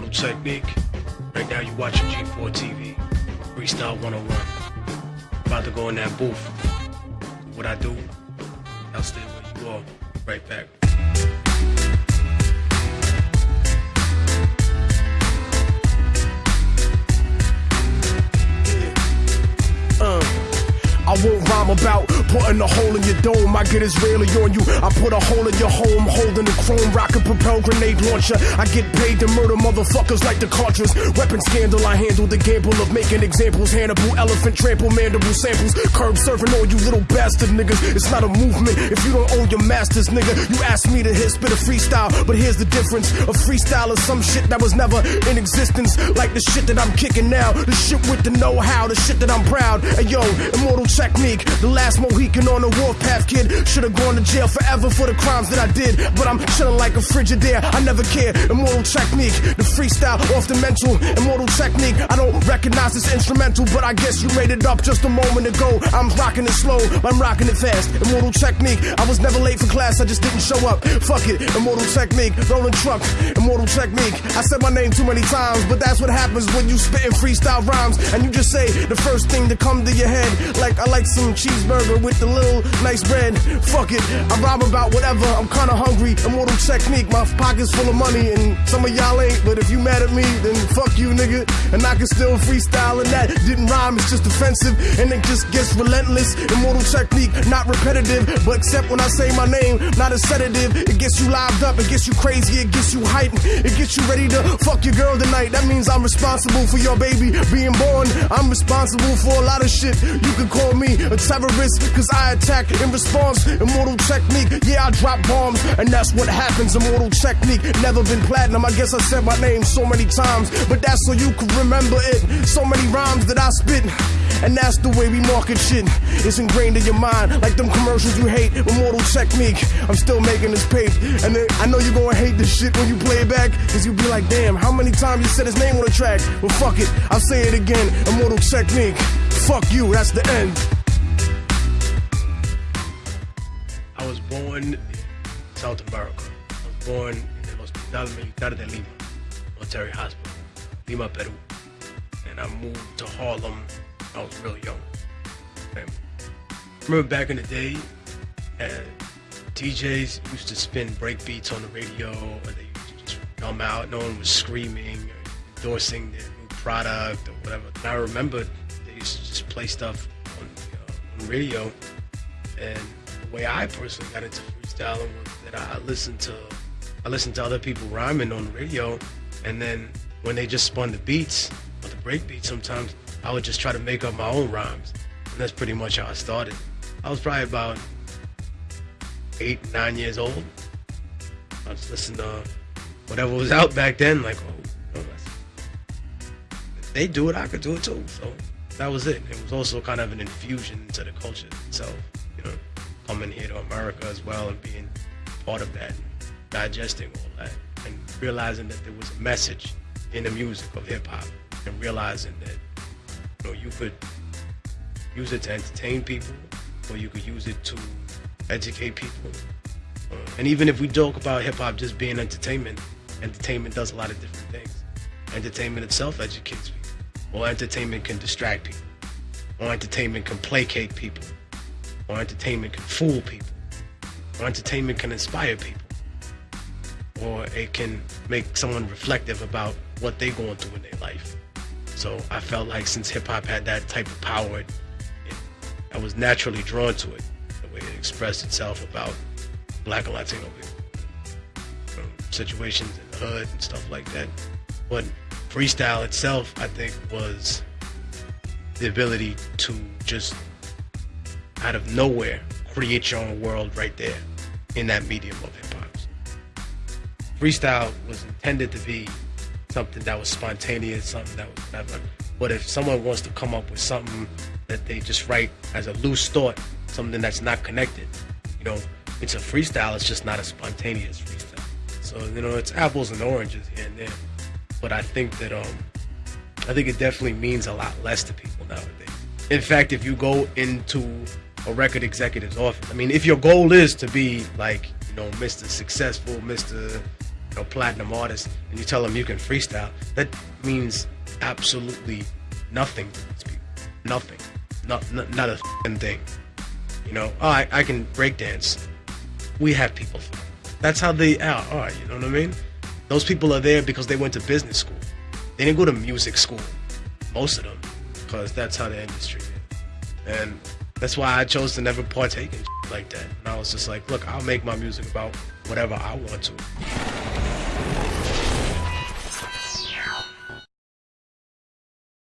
It's Immortal Technique. Right now, you're watching G4 TV, Freestyle 101. About to go in that booth. What I do, I'll stay where you are. Right back. Uh, I won't rhyme about putting a hole in your dome. I get Israeli on you. I put a hole in your home, holding a chrome rocket propelled grenade launcher. I get paid to murder motherfuckers like the Contras. Weapon scandal, I handle the gamble of making examples. Hannibal, elephant, trample, mandible samples. Curb serving all you little bastard niggas. It's not a movement if you don't own your masters, nigga. You asked me to hit spit a freestyle, but here's the difference. A freestyle is some shit that was never in existence. Like the shit that I'm kicking now. The shit with the know how, the shit that I'm proud. Hey yo, immortal technique. The last Mohican on the warpath, kid. Should've gone to jail forever for the crimes that I did. But I'm chilling like a Frigidaire. I never care. Immortal technique. The freestyle off the mental. Immortal technique. I don't recognize this instrumental, but I guess you made it up just a moment ago. I'm rocking it slow, I'm rocking it fast. Immortal technique. I was never late for class, I just didn't show up. Fuck it. Immortal technique. Rolling truck. Immortal technique. I said my name too many times, but that's what happens when you spitting freestyle rhymes and you just say the first thing to come to your head. Like I like some cheeseburger with the little nice bread. Fuck it, I rhyme about whatever. I'm kinda hungry. Immortal technique, my pockets full of money, and some of y'all ain't. But if you mad at me, then fuck you, nigga. And I can still freestyle, and that didn't rhyme. It's just offensive, and it just gets relentless. Immortal technique, not repetitive, but except when I say my name, not a sedative. It gets you lived up, it gets you crazy, it gets you hyped, it gets you ready to fuck your girl tonight. That means I'm responsible for your baby being born. I'm responsible for a lot of shit. You can call me a terrorist, cause I attack in response. Immortal technique, yeah, I drop bombs, and that's what happens. Immortal technique, never been platinum. I guess I said my name so many times, but that's so you can remember it. So many rhymes that I spit. And that's the way we market shit. It's ingrained in your mind, like them commercials you hate. Immortal technique. I'm still making this paper. And I know you're gonna hate this shit when you play it back. Cause you'll be like, damn, how many times you said his name on the track? Well, fuck it. I'll say it again. Immortal technique. Fuck you, that's the end. Born in South America. I was born in el Hospital Militar de Lima, military hospital, Lima, Peru. And I moved to Harlem. I was real young. And I remember back in the day, uh, DJs used to spin break beats on the radio, or they used to just come out. No one was screaming, or endorsing their new product or whatever. And I remember they used to just play stuff on, uh, on radio, and the way I personally got into freestyling was that I listened to I listened to other people rhyming on the radio, and then when they just spun the beats or the break beats, sometimes I would just try to make up my own rhymes, and that's pretty much how I started. I was probably about eight, nine years old. I was listening to whatever was out back then, like, oh, they do it, I could do it too. So that was it. It was also kind of an infusion into the culture itself, you know, coming here to America as well and being part of that, digesting all that, and realizing that there was a message in the music of hip hop, and realizing that you know you could use it to entertain people, or you could use it to educate people. Uh, and even if we joke about hip hop just being entertainment, entertainment does a lot of different things. Entertainment itself educates people, or entertainment can distract people, or entertainment can placate people, or entertainment can fool people, or entertainment can inspire people, or it can make someone reflective about what they're going through in their life. So I felt like since hip hop had that type of power, it, I was naturally drawn to it, the way it expressed itself about black and Latino people, situations in the hood and stuff like that. But freestyle itself, I think, was the ability to just out of nowhere create your own world right there in that medium of hip hop. Freestyle was intended to be something that was spontaneous, something that was whatever. But if someone wants to come up with something that they just write as a loose thought, something that's not connected, you know, it's a freestyle. It's just not a spontaneous freestyle. So you know, it's apples and oranges here and there. But I think that um, I think it definitely means a lot less to people nowadays. In fact, if you go into a record executive's office, I mean, if your goal is to be like, you know, Mr. Successful, Mr. you know, platinum artist, and you tell them you can freestyle, that means absolutely nothing to these people. Nothing. Not, not, not a thing. You know, oh, I, I can breakdance. We have people. That's how they are, are, you know what I mean? Those people are there because they went to business school. They didn't go to music school, most of them, because that's how the industry is. And that's why I chose to never partake in like that. And I was just like, look, I'll make my music about whatever I want to.